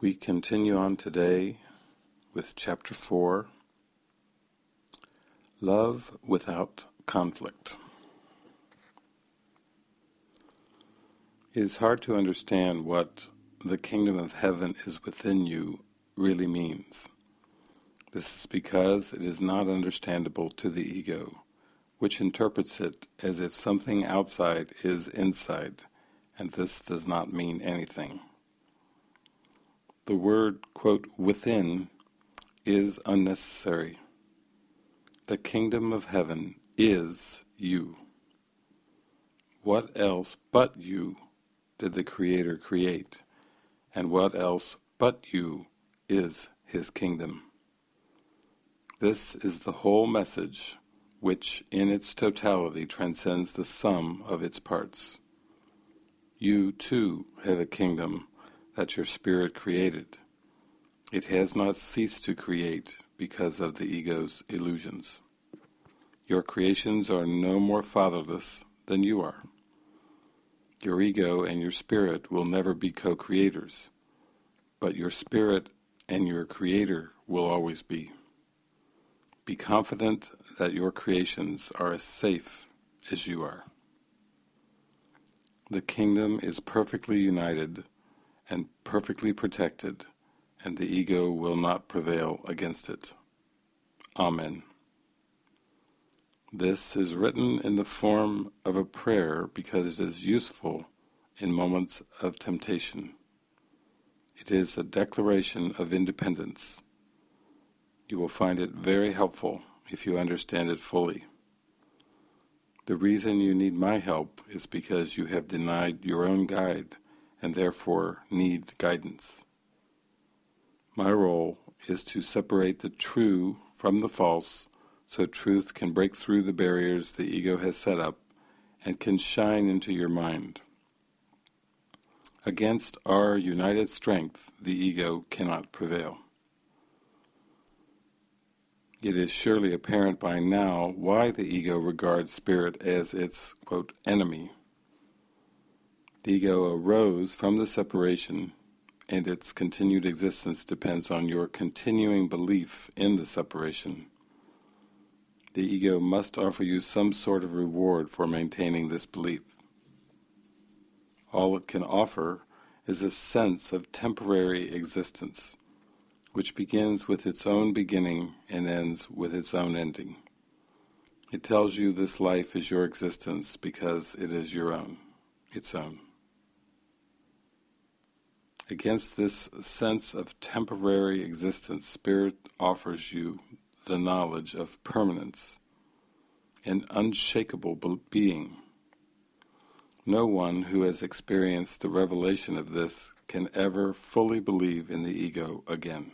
We continue on today with Chapter 4 Love Without Conflict. It is hard to understand what the kingdom of heaven is within you really means. This is because it is not understandable to the ego, which interprets it as if something outside is inside, and this does not mean anything. The word, quote, within is unnecessary. The kingdom of heaven is you. What else but you did the Creator create, and what else but you is His kingdom? This is the whole message which in its totality transcends the sum of its parts. You too have a kingdom that your spirit created. It has not ceased to create because of the ego's illusions. Your creations are no more fatherless than you are. Your ego and your spirit will never be co-creators, but your spirit and your creator will always be. Be confident that your creations are as safe as you are. The kingdom is perfectly united and perfectly protected, and the ego will not prevail against it. Amen. This is written in the form of a prayer because it is useful in moments of temptation. It is a declaration of independence. You will find it very helpful if you understand it fully. The reason you need my help is because you have denied your own guide and therefore need guidance. My role is to separate the true from the false so truth can break through the barriers the ego has set up and can shine into your mind. Against our united strength the ego cannot prevail. It is surely apparent by now why the ego regards spirit as its, quote, enemy. Ego arose from the separation, and its continued existence depends on your continuing belief in the separation. The ego must offer you some sort of reward for maintaining this belief. All it can offer is a sense of temporary existence, which begins with its own beginning and ends with its own ending. It tells you this life is your existence because it is your own, its own. Against this sense of temporary existence, Spirit offers you the knowledge of permanence, an unshakable being. No one who has experienced the revelation of this can ever fully believe in the ego again.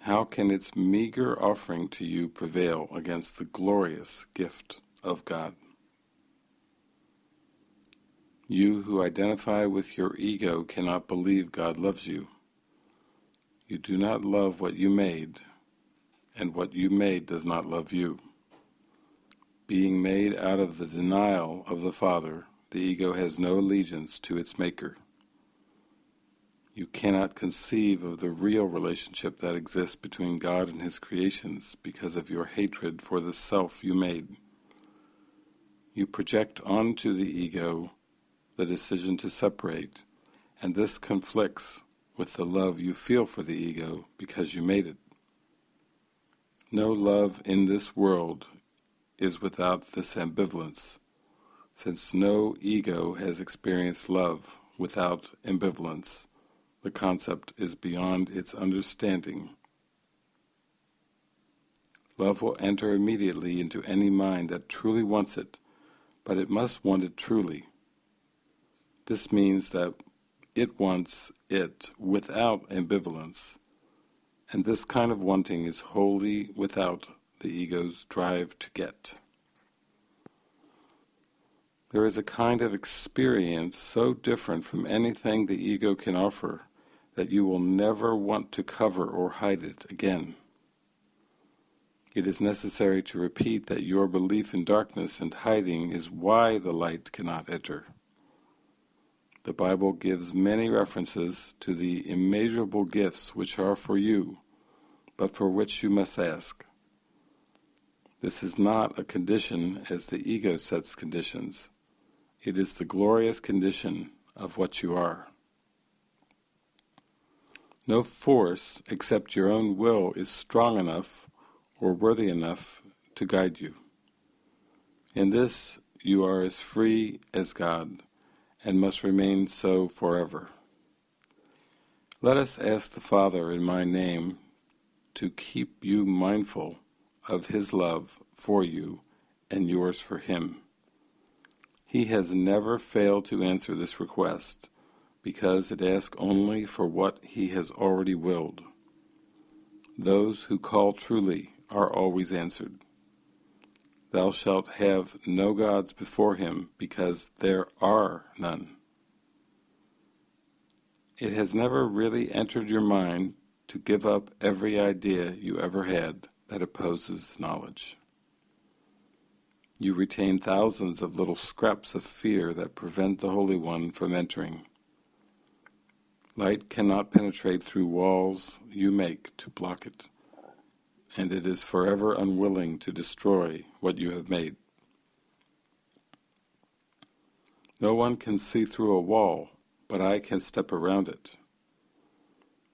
How can its meager offering to you prevail against the glorious gift of God? You who identify with your ego cannot believe God loves you. You do not love what you made, and what you made does not love you. Being made out of the denial of the Father, the ego has no allegiance to its maker. You cannot conceive of the real relationship that exists between God and His creations because of your hatred for the self you made. You project onto the ego the decision to separate, and this conflicts with the love you feel for the ego because you made it. No love in this world is without this ambivalence, since no ego has experienced love without ambivalence. The concept is beyond its understanding. Love will enter immediately into any mind that truly wants it, but it must want it truly. This means that it wants it without ambivalence, and this kind of wanting is wholly without the ego's drive to get. There is a kind of experience so different from anything the ego can offer that you will never want to cover or hide it again. It is necessary to repeat that your belief in darkness and hiding is why the light cannot enter. The Bible gives many references to the immeasurable gifts which are for you, but for which you must ask. This is not a condition as the ego sets conditions. It is the glorious condition of what you are. No force except your own will is strong enough or worthy enough to guide you. In this you are as free as God, and must remain so forever. Let us ask the Father in my name to keep you mindful of His love for you and yours for Him. He has never failed to answer this request, because it asks only for what He has already willed. Those who call truly are always answered. Thou shalt have no gods before him, because there are none. It has never really entered your mind to give up every idea you ever had that opposes knowledge. You retain thousands of little scraps of fear that prevent the Holy One from entering. Light cannot penetrate through walls you make to block it and it is forever unwilling to destroy what you have made. No one can see through a wall, but I can step around it.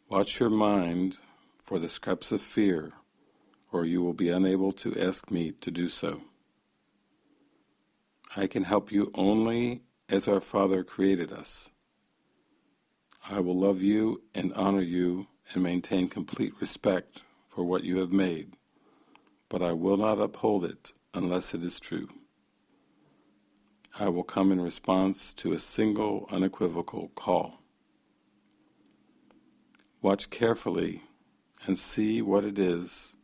Watch your mind for the scraps of fear, or you will be unable to ask me to do so. I can help you only as our Father created us. I will love you and honor you and maintain complete respect for what you have made, but I will not uphold it unless it is true. I will come in response to a single unequivocal call. Watch carefully and see what it is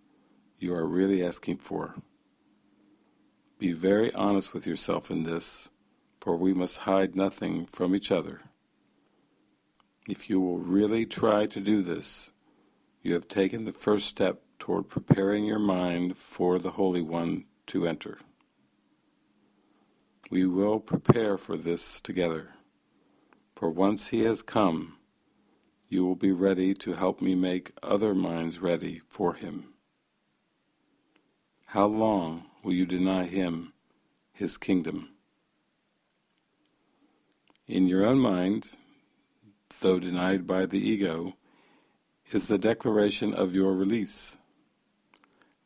you are really asking for. Be very honest with yourself in this, for we must hide nothing from each other. If you will really try to do this, you have taken the first step toward preparing your mind for the Holy One to enter. We will prepare for this together, for once He has come, you will be ready to help me make other minds ready for Him. How long will you deny Him His kingdom? In your own mind, though denied by the ego, is the declaration of your release.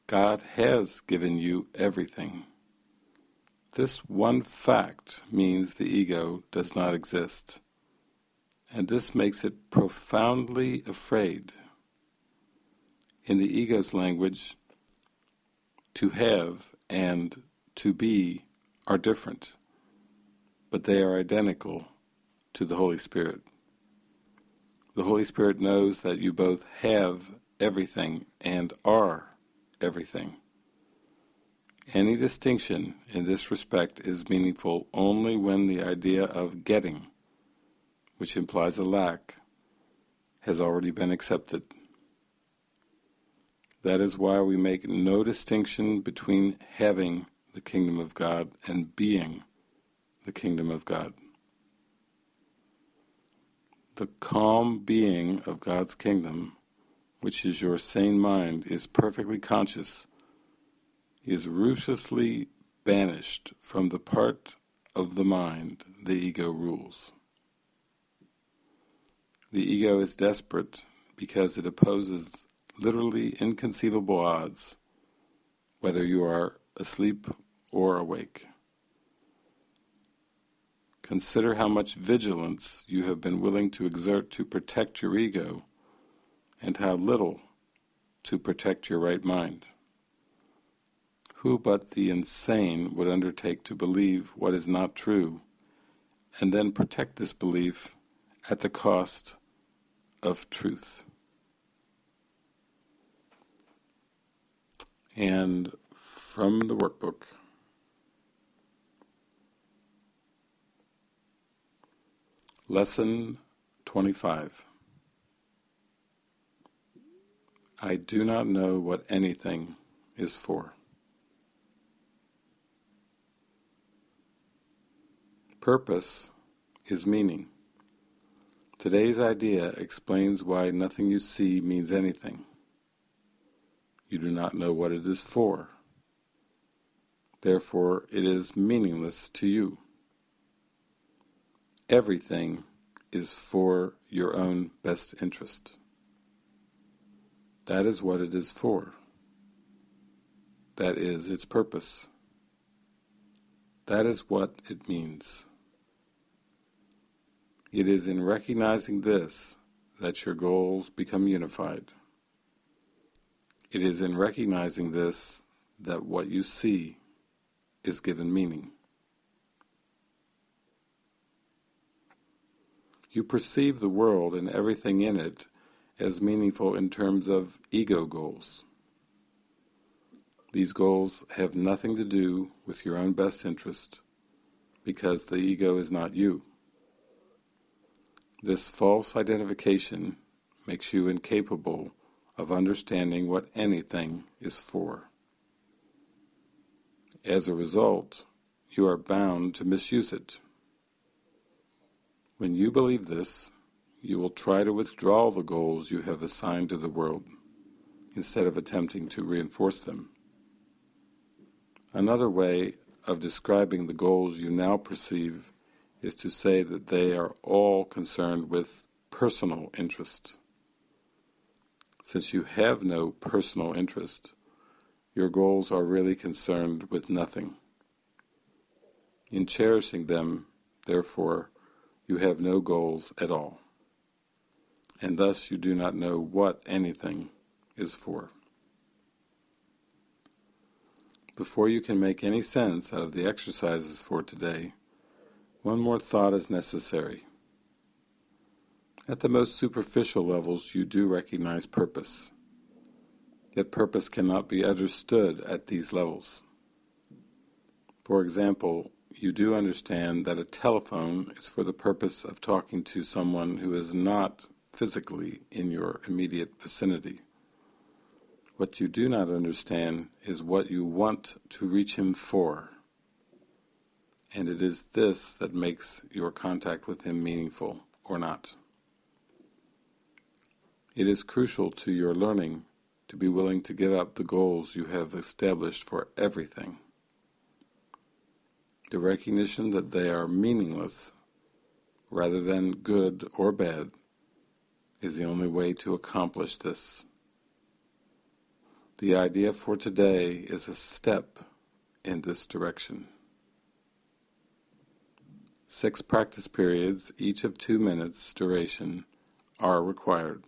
God has given you everything. This one fact means the ego does not exist, and this makes it profoundly afraid. In the ego's language, to have and to be are different, but they are identical to the Holy Spirit. The Holy Spirit knows that you both have everything and are everything. Any distinction in this respect is meaningful only when the idea of getting, which implies a lack, has already been accepted. That is why we make no distinction between having the kingdom of God and being the kingdom of God. The calm being of God's kingdom, which is your sane mind, is perfectly conscious, is ruthlessly banished from the part of the mind the ego rules. The ego is desperate because it opposes literally inconceivable odds, whether you are asleep or awake. Consider how much vigilance you have been willing to exert to protect your ego, and how little to protect your right mind. Who but the insane would undertake to believe what is not true, and then protect this belief at the cost of truth? And from the workbook, Lesson 25 I do not know what anything is for. Purpose is meaning. Today's idea explains why nothing you see means anything. You do not know what it is for. Therefore, it is meaningless to you. Everything is for your own best interest. That is what it is for. That is its purpose. That is what it means. It is in recognizing this that your goals become unified. It is in recognizing this that what you see is given meaning. You perceive the world and everything in it as meaningful in terms of ego goals. These goals have nothing to do with your own best interest, because the ego is not you. This false identification makes you incapable of understanding what anything is for. As a result, you are bound to misuse it. When you believe this, you will try to withdraw the goals you have assigned to the world, instead of attempting to reinforce them. Another way of describing the goals you now perceive is to say that they are all concerned with personal interest. Since you have no personal interest, your goals are really concerned with nothing. In cherishing them, therefore, you have no goals at all, and thus you do not know what anything is for. Before you can make any sense out of the exercises for today, one more thought is necessary. At the most superficial levels you do recognize purpose, yet purpose cannot be understood at these levels. For example, you do understand that a telephone is for the purpose of talking to someone who is not physically in your immediate vicinity. What you do not understand is what you want to reach him for. And it is this that makes your contact with him meaningful or not. It is crucial to your learning to be willing to give up the goals you have established for everything. The recognition that they are meaningless rather than good or bad is the only way to accomplish this. The idea for today is a step in this direction. Six practice periods, each of two minutes duration, are required.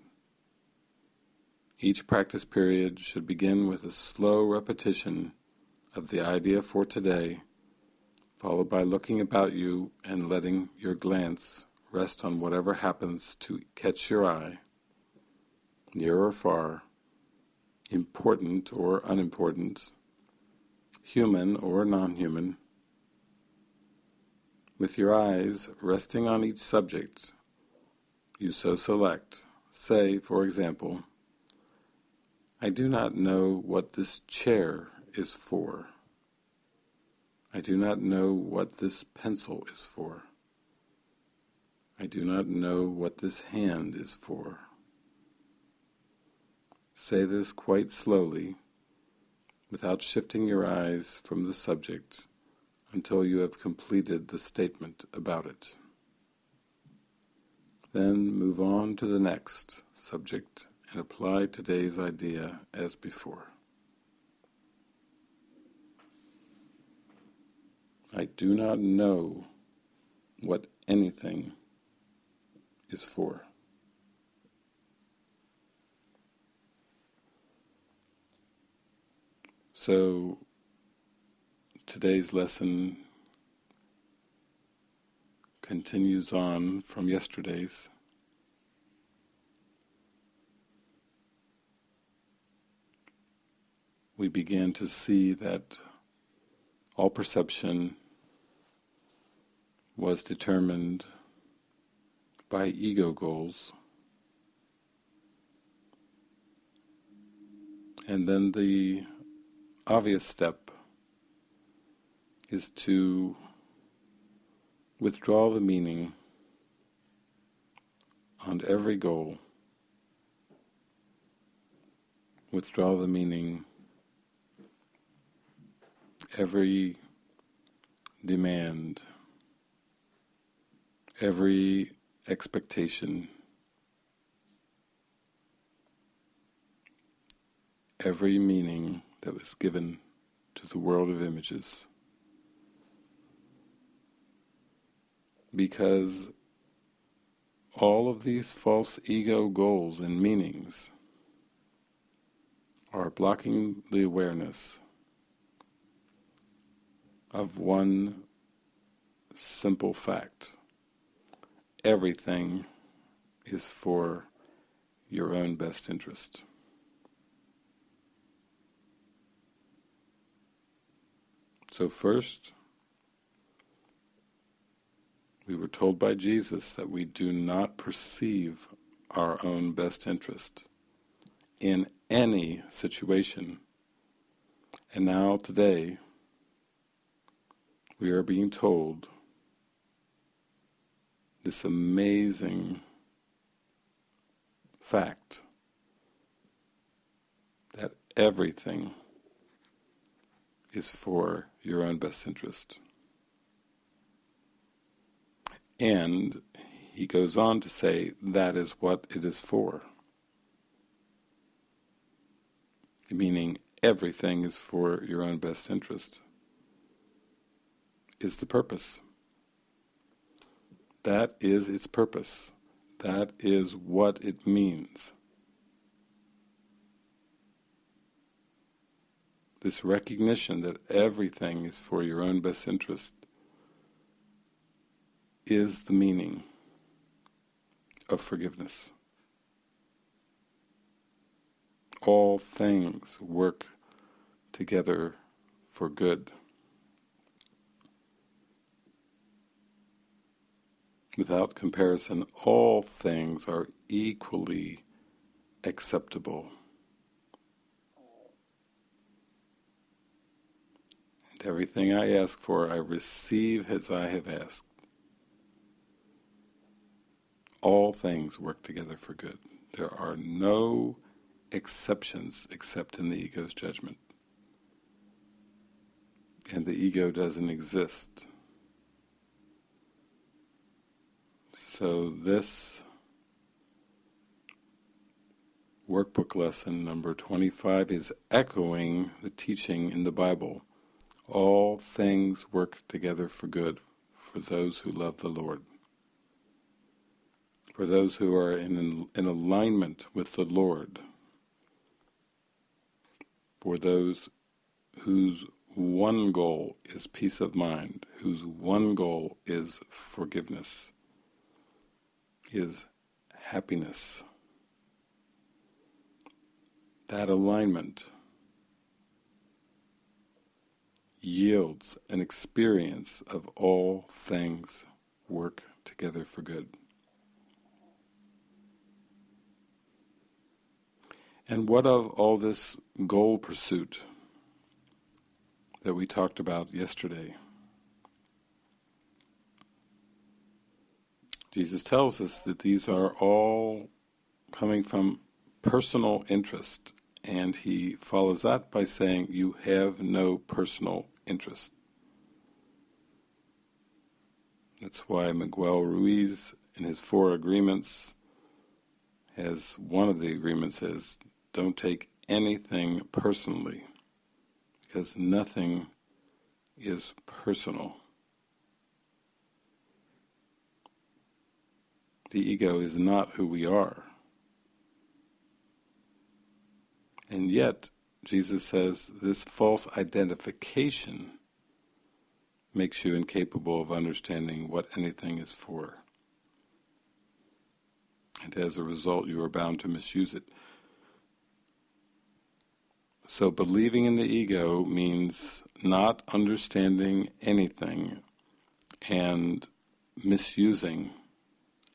Each practice period should begin with a slow repetition of the idea for today, followed by looking about you and letting your glance rest on whatever happens to catch your eye, near or far, important or unimportant, human or non-human. With your eyes resting on each subject you so select, say, for example, I do not know what this chair is for. I do not know what this pencil is for. I do not know what this hand is for. Say this quite slowly, without shifting your eyes from the subject until you have completed the statement about it. Then move on to the next subject and apply today's idea as before. I do not know what anything is for. So today's lesson continues on from yesterday's. We begin to see that all perception was determined by ego goals. And then the obvious step is to withdraw the meaning on every goal, withdraw the meaning, every demand, every expectation, every meaning that was given to the world of images. Because all of these false ego goals and meanings are blocking the awareness of one simple fact. Everything is for your own best interest. So first, we were told by Jesus that we do not perceive our own best interest in any situation. And now today, we are being told this amazing fact that everything is for your own best interest. And he goes on to say that is what it is for. Meaning everything is for your own best interest is the purpose. That is its purpose. That is what it means. This recognition that everything is for your own best interest is the meaning of forgiveness. All things work together for good. Without comparison, all things are equally acceptable. And everything I ask for, I receive as I have asked. All things work together for good. There are no exceptions except in the ego's judgment. And the ego doesn't exist. So this workbook lesson number 25 is echoing the teaching in the Bible. All things work together for good for those who love the Lord. For those who are in, in alignment with the Lord. For those whose one goal is peace of mind, whose one goal is forgiveness is happiness. That alignment yields an experience of all things work together for good. And what of all this goal pursuit that we talked about yesterday? Jesus tells us that these are all coming from personal interest, and he follows that by saying, you have no personal interest. That's why Miguel Ruiz, in his four agreements, has one of the agreements says, don't take anything personally, because nothing is personal. The ego is not who we are. And yet, Jesus says this false identification makes you incapable of understanding what anything is for. And as a result, you are bound to misuse it. So believing in the ego means not understanding anything and misusing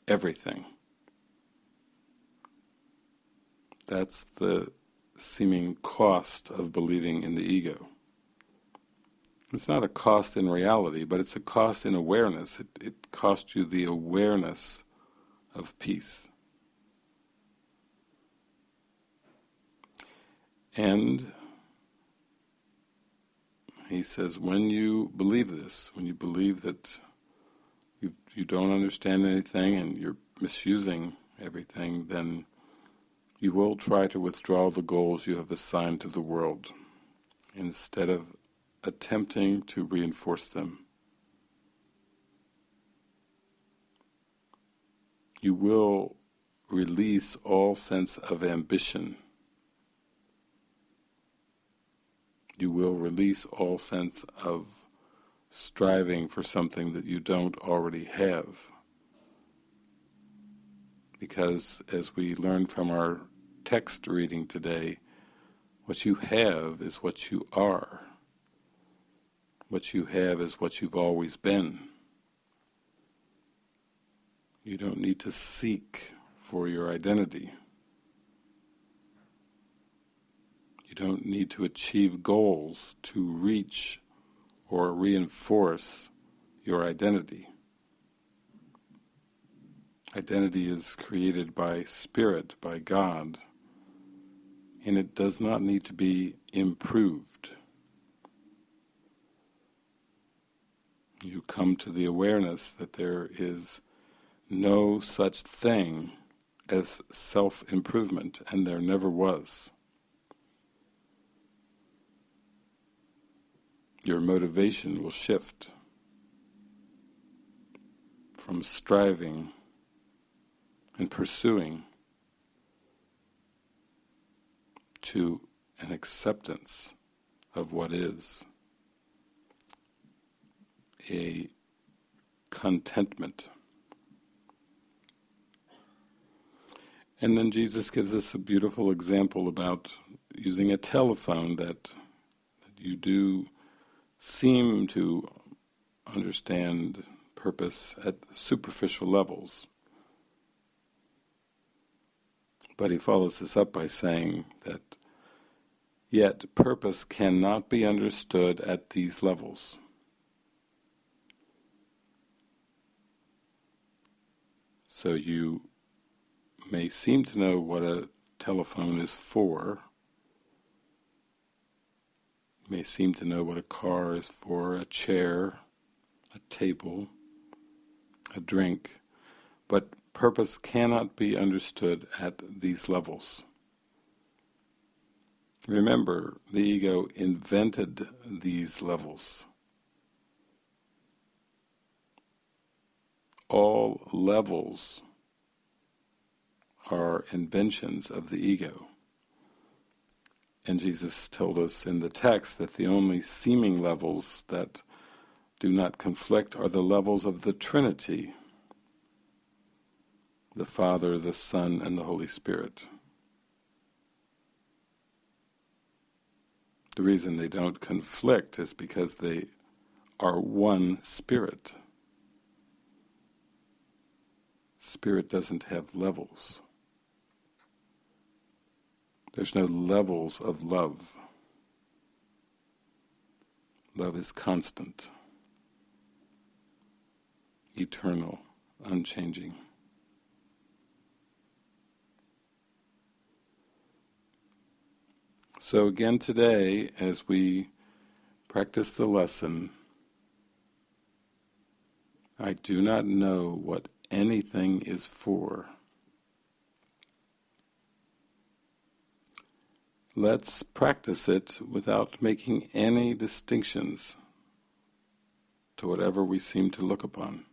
everything. That's the seeming cost of believing in the ego. It's not a cost in reality, but it's a cost in awareness. It, it costs you the awareness of peace. And he says, when you believe this, when you believe that you, you don't understand anything and you're misusing everything, then you will try to withdraw the goals you have assigned to the world instead of attempting to reinforce them. You will release all sense of ambition. You will release all sense of striving for something that you don't already have. Because as we learned from our text reading today, what you have is what you are. What you have is what you've always been. You don't need to seek for your identity. You don't need to achieve goals to reach or reinforce your identity. Identity is created by Spirit, by God, and it does not need to be improved. You come to the awareness that there is no such thing as self-improvement, and there never was. Your motivation will shift from striving and pursuing to an acceptance of what is, a contentment. And then Jesus gives us a beautiful example about using a telephone that, you do seem to understand purpose at superficial levels. But he follows this up by saying that yet purpose cannot be understood at these levels. So you may seem to know what a telephone is for, you may seem to know what a car is for, a chair, a table, a drink, but purpose cannot be understood at these levels. Remember, the ego invented these levels. All levels are inventions of the ego. And Jesus told us in the text that the only seeming levels that do not conflict are the levels of the Trinity, the Father, the Son, and the Holy Spirit. The reason they don't conflict is because they are one Spirit. Spirit doesn't have levels. There's no levels of love. Love is constant, eternal, unchanging. So again today, as we practice the lesson, I do not know what anything is for. Let's practice it without making any distinctions to whatever we seem to look upon.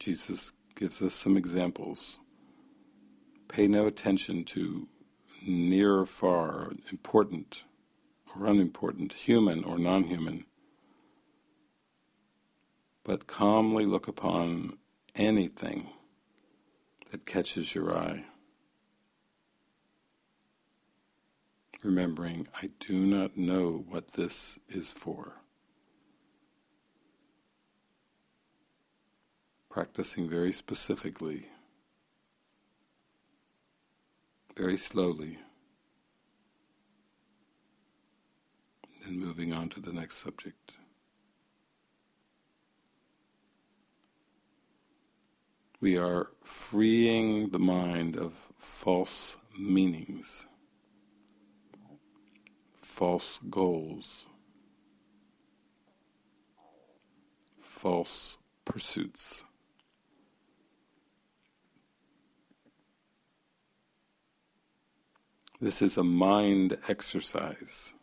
Jesus gives us some examples. Pay no attention to near or far, important or unimportant, human or non-human, but calmly look upon anything that catches your eye. Remembering, I do not know what this is for. practicing very specifically, very slowly, and moving on to the next subject. We are freeing the mind of false meanings, false goals, false pursuits. This is a mind exercise.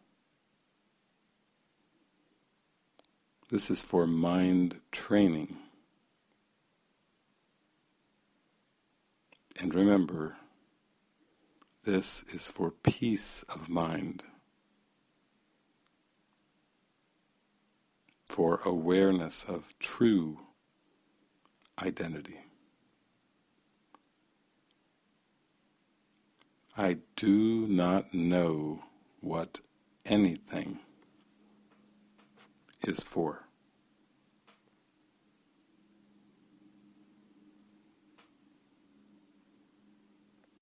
This is for mind training. And remember, this is for peace of mind, for awareness of true identity. I do not know what anything is for.